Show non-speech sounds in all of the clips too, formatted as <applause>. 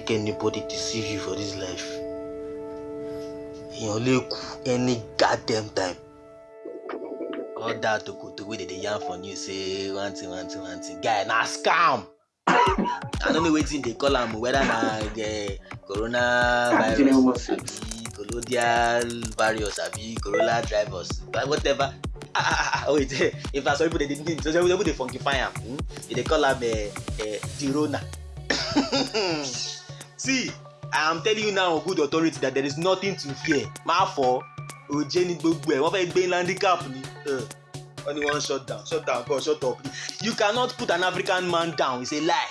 make anybody deceive you for this life. Èèyàn lè kú any goddamn time. All that tokoto wey dey dey yarn for news say one thing one thing one thing guy na scam. I no know wetin dey call am whether na uh, coronavirus abi colonial virus abi corona virus whatever. Ah ah ah wait <laughs> in fact some people dey dey some people dey funkify am. Hmm? they dey call am uh, uh, the rona see i am telling you now on good authority that there is nothing to fear. Má fọ òjé ní gbogbo ẹ wọn fẹẹ gbé landicap ni. Wọn ni shut down shut down god shut up. You cannot put an african man down it's a lie.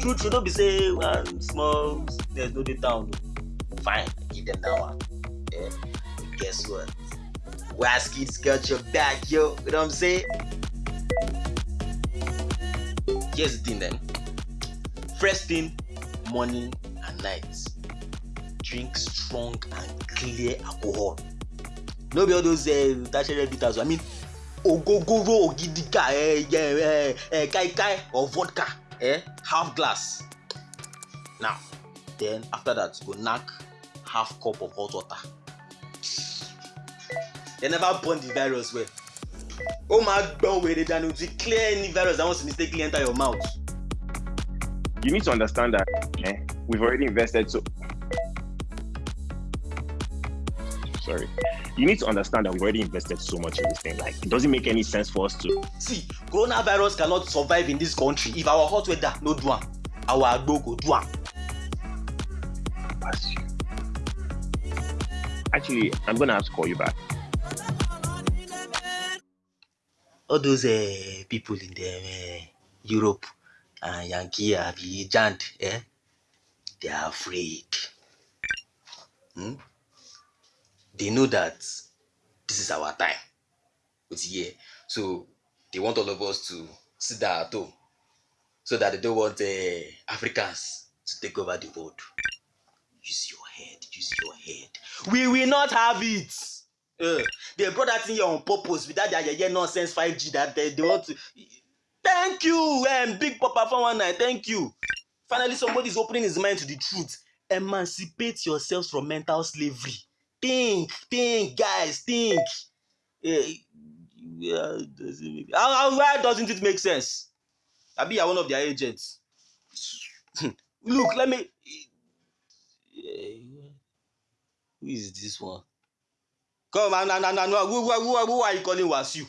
true true no be say one small sickness no dey town o fine give them that one. Yeah. guess what? Waskid's got your back yo. You know what i'm saying here's the thing then. First thing morning and night. Drink strong and clear alcohol. No be all those uh, tertiary bitters. I mean ogogoro ogidiga eh, eh, eh, kaikai or vodka eh, half glass. Now then after that go knack half cup of hot water. They never burn the virus well ó máa gbọ́n wèrè dànù to clear any virus that wants to mistakenly enter your mouth. You need to understand that eh, we've already invested so. Sorry. You need to understand that we've already invested so much in this thing. Like, it doesn't make any sense for us to. see coronavirus cannot survive in this country if our hot weather no do am our agbo go do am. Actually, I'm gonna have to call you back. All those uh, people in the uh, Europe and Yankee abi Jand eh, they are afraid. Hmm? They know that this is our time. It's here. So they want all of us to sit down at home so that they don't want uh, Africans to take over the world. Use your head, use your head. We will not have it. Uh, they brought that thing here on purpose with that their yeye nonsense 5G that they, they want to. Thank you, um, Big Papa 419. Thank you. Finally, somebody is opening his mind to the truth. Emancipate yourselves from mental slavery. Think, think, guys, think. Eh, yeah, how, how, why doesn't it make sense? I be one of their agents. <laughs> Look, let me. Eh, Who is this one? Come on, no, no, no, no. Who, who, who, are you calling Wasiu?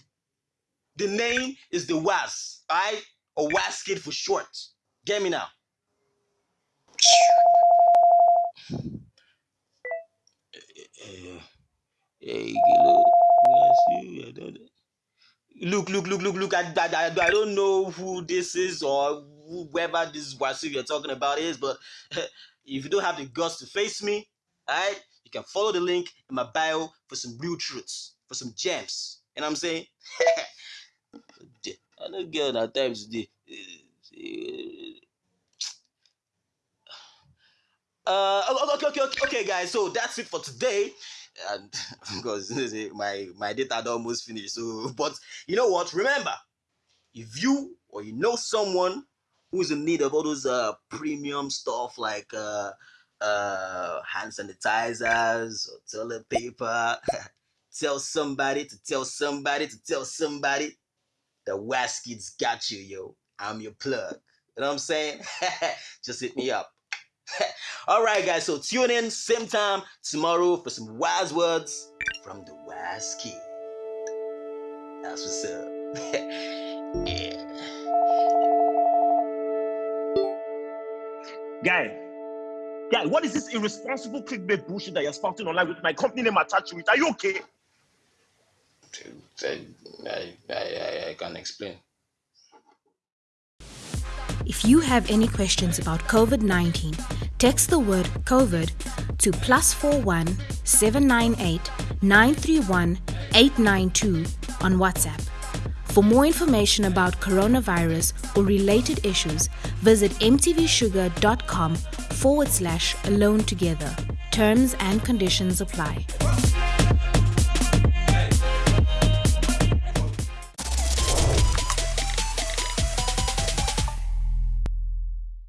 The name is the Was, alright? Or Was Kid for short. Get me now. Look, Look, look, look, look. I, I, I, don't know who this is or whoever this Wasiu you're talking about is, but <laughs> if you don't have the guts to face me, alright, can follow the link in my bio for some real truths, for some gems. What I'm saying? <laughs> I don't get at times the uh okay, okay, okay, okay, guys. So that's it for today. And <laughs> because <laughs> my my data almost finished. So, but you know what? Remember, if you or you know someone who's in need of all those uh premium stuff like uh uh hand sanitizers or toilet paper, <laughs> tell somebody to tell somebody to tell somebody the Was Kid's got you, yo. I'm your plug. You know what I'm saying? <laughs> Just hit me up. <laughs> All right, guys. So tune in same time tomorrow for some wise words from the wise kid. That's what's up. yeah. Guy, guy, what is this irresponsible clickbait bullshit that you're spouting online with my company name attached to it? Are you okay? I, I, I, I can explain. If you have any questions about COVID 19, text the word COVID to plus 41 798 931 892 on WhatsApp. For more information about coronavirus or related issues, visit mtvshuga.com forward slash alone together. Terms and conditions apply.